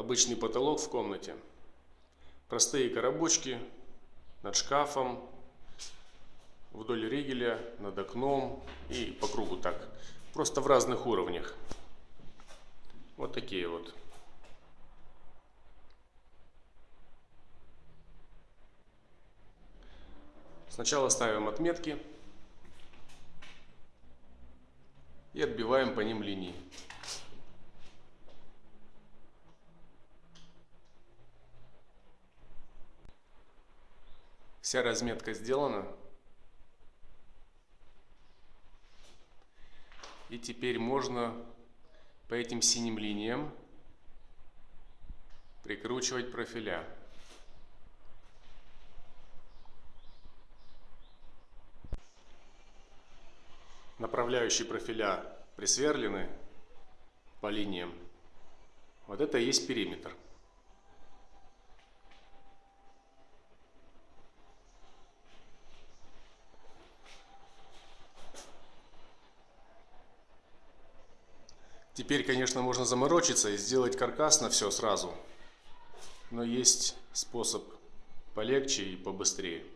обычный потолок в комнате. Простые коробочки над шкафом, вдоль ригеля, над окном и по кругу так. Просто в разных уровнях. Вот такие вот. Сначала ставим отметки и отбиваем по ним линии. Вся разметка сделана. И теперь можно по этим синим линиям прикручивать профиля. Направляющие профиля присверлены по линиям. Вот это и есть периметр. Теперь, конечно, можно заморочиться и сделать каркас на все сразу. Но есть способ полегче и побыстрее.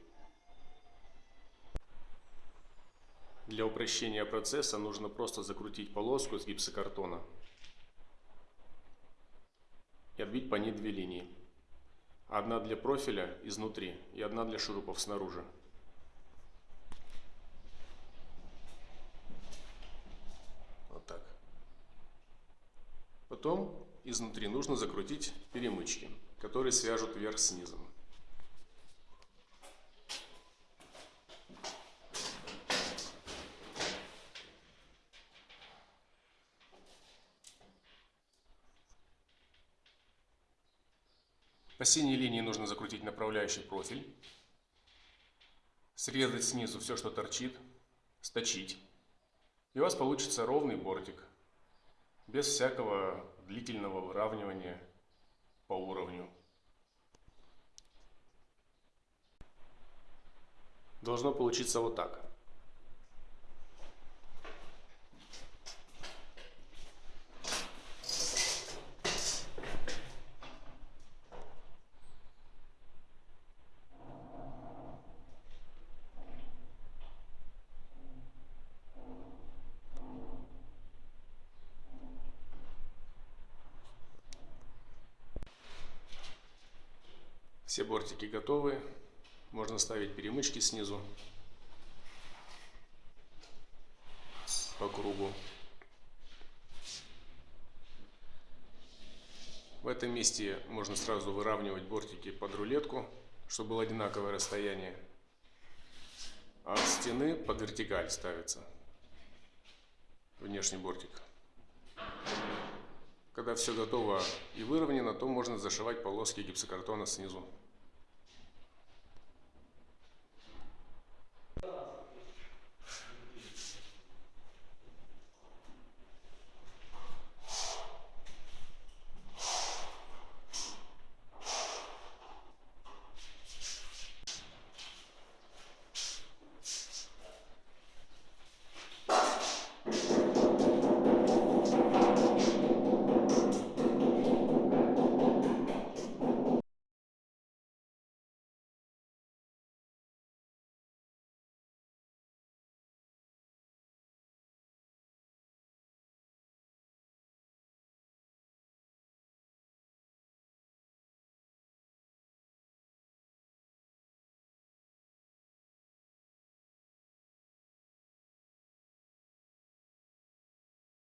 Для упрощения процесса нужно просто закрутить полоску с гипсокартона и обвить по ней две линии. Одна для профиля изнутри и одна для шурупов снаружи. Потом изнутри нужно закрутить перемычки, которые свяжут верх с. По синей линии нужно закрутить направляющий профиль, срезать снизу все, что торчит, сточить. И у вас получится ровный бортик, без всякого длительного выравнивания по уровню. Должно получиться вот так. Все бортики готовы. Можно ставить перемычки снизу по кругу. В этом месте можно сразу выравнивать бортики под рулетку, чтобы было одинаковое расстояние. А от стены под вертикаль ставится внешний бортик. Когда все готово и выровнено, то можно зашивать полоски гипсокартона снизу.